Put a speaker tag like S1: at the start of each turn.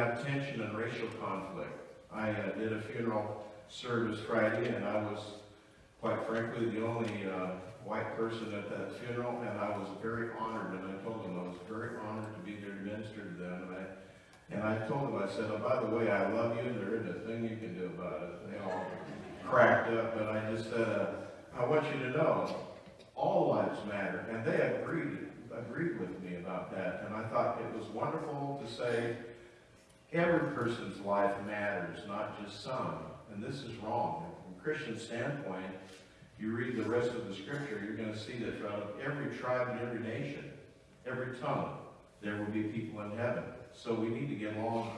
S1: have tension and racial conflict. I uh, did a funeral service Friday, and I was, quite frankly, the only uh, white person at that funeral, and I was very honored, and I told them I was very honored to be there to minister to them, and I, and I told them, I said, oh, by the way, I love you, and there isn't a thing you can do about it. They all cracked up, but I just said, uh, I want you to know, all lives matter, and they agreed, agreed with me about that, and I thought it was wonderful to say, every person's life matters, not just some, and this is wrong. From a Christian standpoint, you read the rest of the scripture, you're gonna see that throughout every tribe and every nation, every tongue, there will be people in heaven. So we need to get along,